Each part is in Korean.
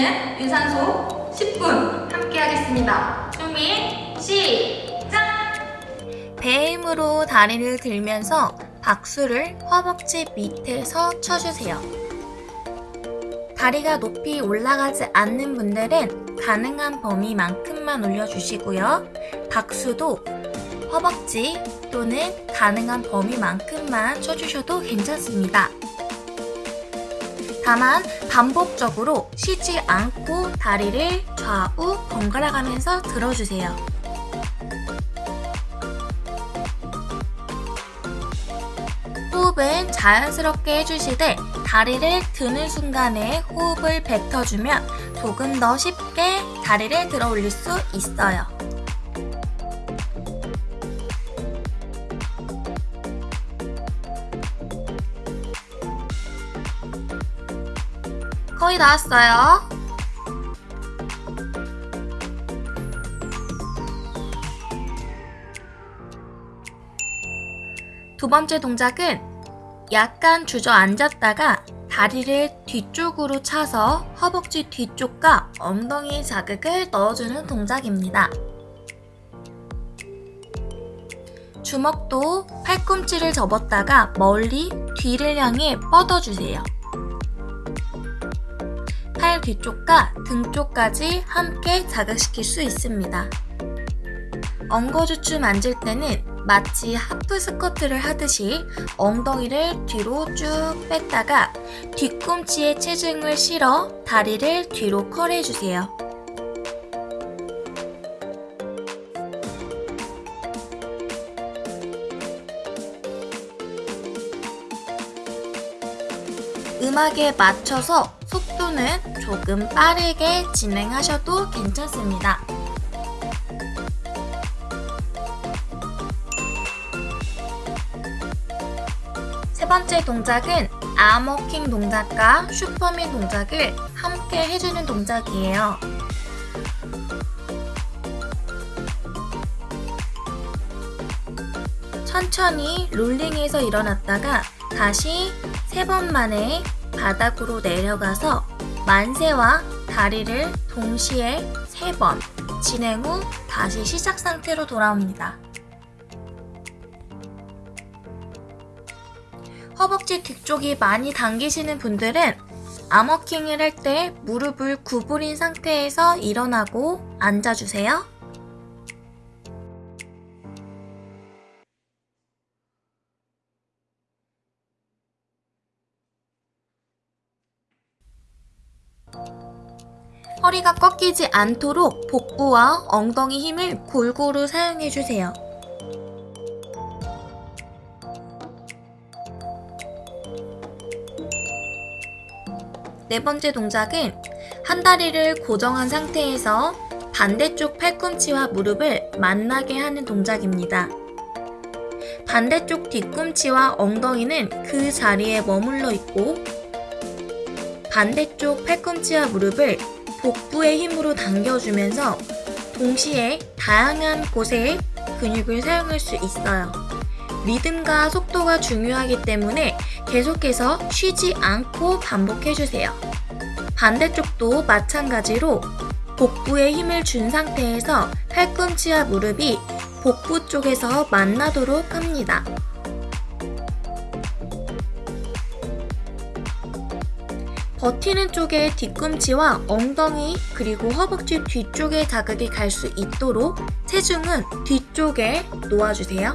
우리는 유산소 10분 함께 하겠습니다. 준비, 시작! 배 힘으로 다리를 들면서 박수를 허벅지 밑에서 쳐주세요. 다리가 높이 올라가지 않는 분들은 가능한 범위만큼만 올려주시고요. 박수도 허벅지 또는 가능한 범위만큼만 쳐주셔도 괜찮습니다. 다만 반복적으로 쉬지 않고 다리를 좌우 번갈아 가면서 들어주세요. 호흡은 자연스럽게 해주시되 다리를 드는 순간에 호흡을 뱉어주면 조금 더 쉽게 다리를 들어 올릴 수 있어요. 거의 다 왔어요. 두 번째 동작은 약간 주저앉았다가 다리를 뒤쪽으로 차서 허벅지 뒤쪽과 엉덩이 자극을 넣어주는 동작입니다. 주먹도 팔꿈치를 접었다가 멀리 뒤를 향해 뻗어주세요. 팔 뒤쪽과 등 쪽까지 함께 자극시킬 수 있습니다. 엉거주춤 앉을 때는 마치 하프 스쿼트를 하듯이 엉덩이를 뒤로 쭉 뺐다가 뒤꿈치에 체중을 실어 다리를 뒤로 컬해주세요. 음악에 맞춰서 속도는 조금 빠르게 진행하셔도 괜찮습니다. 세 번째 동작은 아머킹 동작과 슈퍼맨 동작을 함께 해주는 동작이에요. 천천히 롤링해서 일어났다가 다시 세 번 만에 바닥으로 내려가서 만세와 다리를 동시에 세번 진행 후 다시 시작 상태로 돌아옵니다. 허벅지 뒤쪽이 많이 당기시는 분들은 암워킹을 할 때 무릎을 구부린 상태에서 일어나고 앉아주세요. 허리가 꺾이지 않도록 복부와 엉덩이 힘을 골고루 사용해주세요. 네 번째 동작은 한 다리를 고정한 상태에서 반대쪽 팔꿈치와 무릎을 만나게 하는 동작입니다. 반대쪽 뒤꿈치와 엉덩이는 그 자리에 머물러 있고 반대쪽 팔꿈치와 무릎을 복부의 힘으로 당겨주면서 동시에 다양한 곳에 근육을 사용할 수 있어요. 리듬과 속도가 중요하기 때문에 계속해서 쉬지 않고 반복해주세요. 반대쪽도 마찬가지로 복부에 힘을 준 상태에서 팔꿈치와 무릎이 복부 쪽에서 만나도록 합니다. 버티는 쪽에 뒤꿈치와 엉덩이 그리고 허벅지 뒤쪽에 자극이 갈 수 있도록 체중은 뒤쪽에 놓아주세요.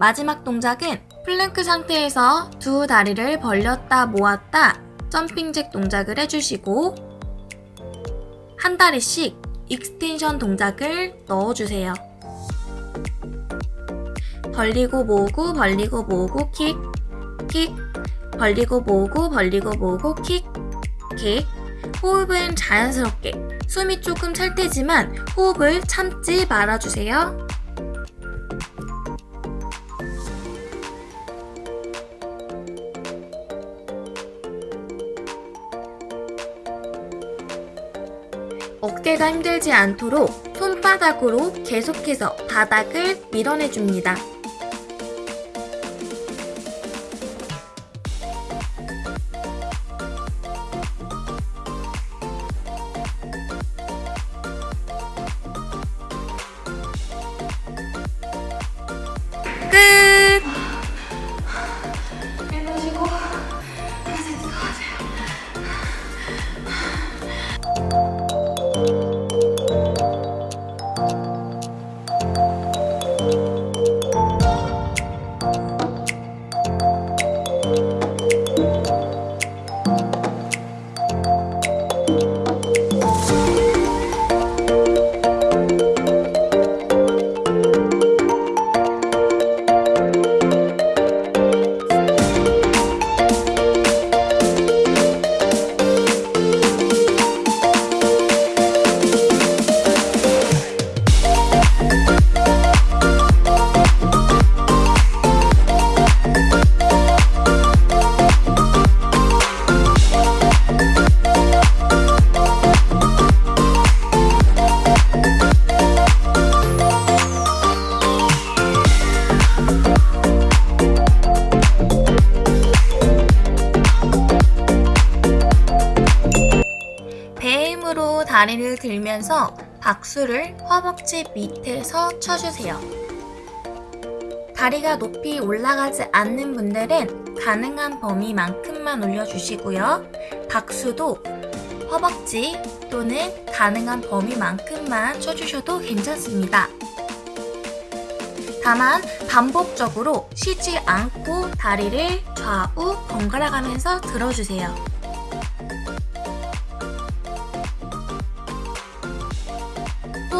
마지막 동작은 플랭크 상태에서 두 다리를 벌렸다 모았다 jumping jack 동작을 해주시고 한 다리씩 extension 동작을 넣어주세요. 벌리고 모으고 벌리고 모으고 킥, 킥, 벌리고 모으고 벌리고 모으고 킥, 킥. 호흡은 자연스럽게 숨이 조금 찰 때지만 호흡을 참지 말아주세요. 어깨가 힘들지 않도록 손바닥으로 계속해서 바닥을 밀어내줍니다. 배 다리를 들면서 박수를 허벅지 밑에서 쳐주세요. 다리가 높이 올라가지 않는 분들은 가능한 범위만큼만 올려주시고요. 박수도 허벅지 또는 가능한 범위만큼만 쳐주셔도 괜찮습니다. 다만 반복적으로 쉬지 않고 다리를 좌우 번갈아 가면서 들어주세요.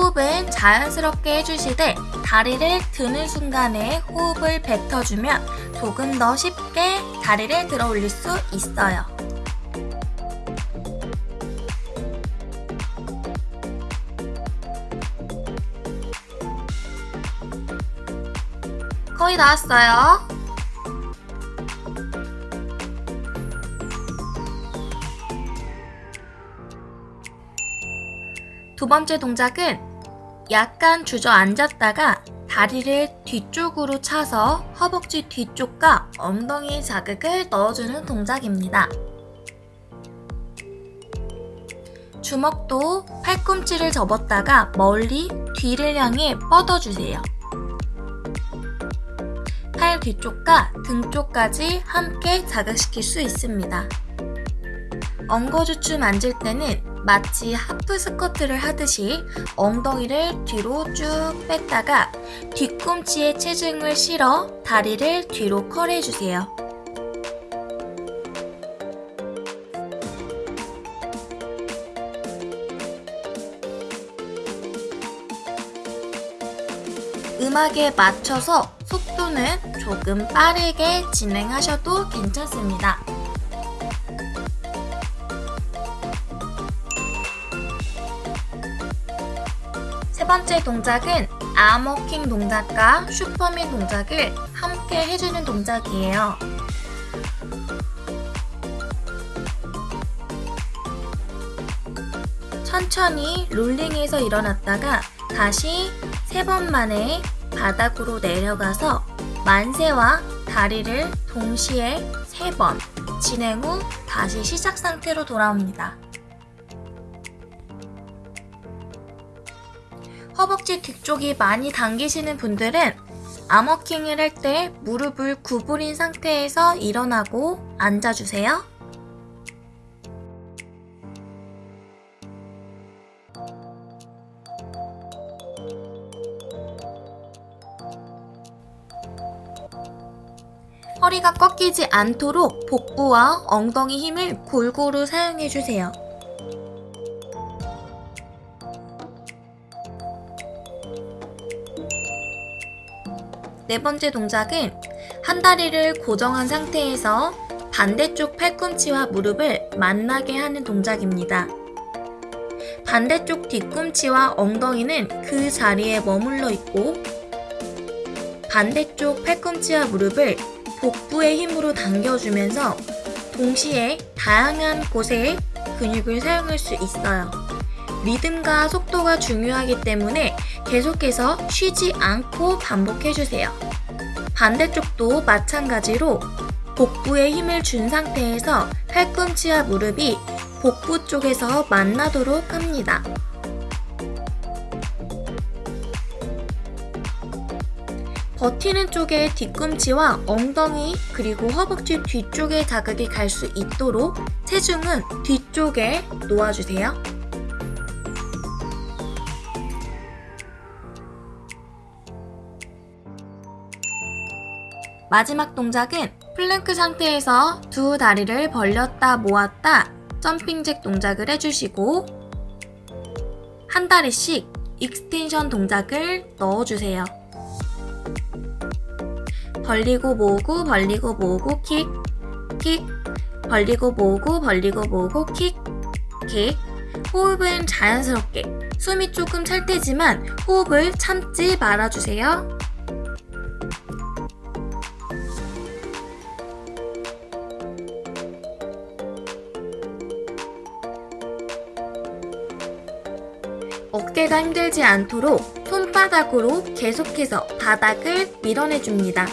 호흡은 자연스럽게 해주시되 다리를 드는 순간에 호흡을 뱉어주면 조금 더 쉽게 다리를 들어 올릴 수 있어요. 거의 다 왔어요. 두 번째 동작은 약간 주저앉았다가 다리를 뒤쪽으로 차서 허벅지 뒤쪽과 엉덩이 자극을 넣어주는 동작입니다. 주먹도 팔꿈치를 접었다가 멀리 뒤를 향해 뻗어주세요. 팔 뒤쪽과 등 쪽까지 함께 자극시킬 수 있습니다. 엉거주춤 앉을 때는 마치 하프 스쿼트를 하듯이 엉덩이를 뒤로 쭉 뺐다가 뒤꿈치에 체중을 실어 다리를 뒤로 컬해주세요. 음악에 맞춰서 속도는 조금 빠르게 진행하셔도 괜찮습니다. 번째 동작은 아머킹 동작과 슈퍼맨 동작을 함께 해주는 동작이에요. 천천히 롤링해서 일어났다가 다시 세 번 만에 바닥으로 내려가서 만세와 다리를 동시에 세 번 진행 후 다시 시작 상태로 돌아옵니다. 허벅지 뒤쪽이 많이 당기시는 분들은 암워킹을 할 때 무릎을 구부린 상태에서 일어나고 앉아주세요. 허리가 꺾이지 않도록 복부와 엉덩이 힘을 골고루 사용해주세요. 네 번째 동작은 한 다리를 고정한 상태에서 반대쪽 팔꿈치와 무릎을 만나게 하는 동작입니다. 반대쪽 뒤꿈치와 엉덩이는 그 자리에 머물러 있고 반대쪽 팔꿈치와 무릎을 복부의 힘으로 당겨주면서 동시에 다양한 곳에 근육을 사용할 수 있어요. 리듬과 속도가 중요하기 때문에 계속해서 쉬지 않고 반복해주세요. 반대쪽도 마찬가지로 복부에 힘을 준 상태에서 팔꿈치와 무릎이 복부 쪽에서 만나도록 합니다. 버티는 쪽에 뒤꿈치와 엉덩이 그리고 허벅지 뒤쪽에 자극이 갈 수 있도록 체중은 뒤쪽에 놓아주세요. 마지막 동작은 플랭크 상태에서 두 다리를 벌렸다 모았다 jumping jack 동작을 해주시고 한 다리씩 extension 동작을 넣어주세요. 벌리고 모으고 벌리고 모으고 킥, 킥, 벌리고 모으고 벌리고 모으고 킥, 킥. 호흡은 자연스럽게 숨이 조금 찰 때지만 호흡을 참지 말아주세요. 어깨가 힘들지 않도록 손바닥으로 계속해서 바닥을 밀어내줍니다.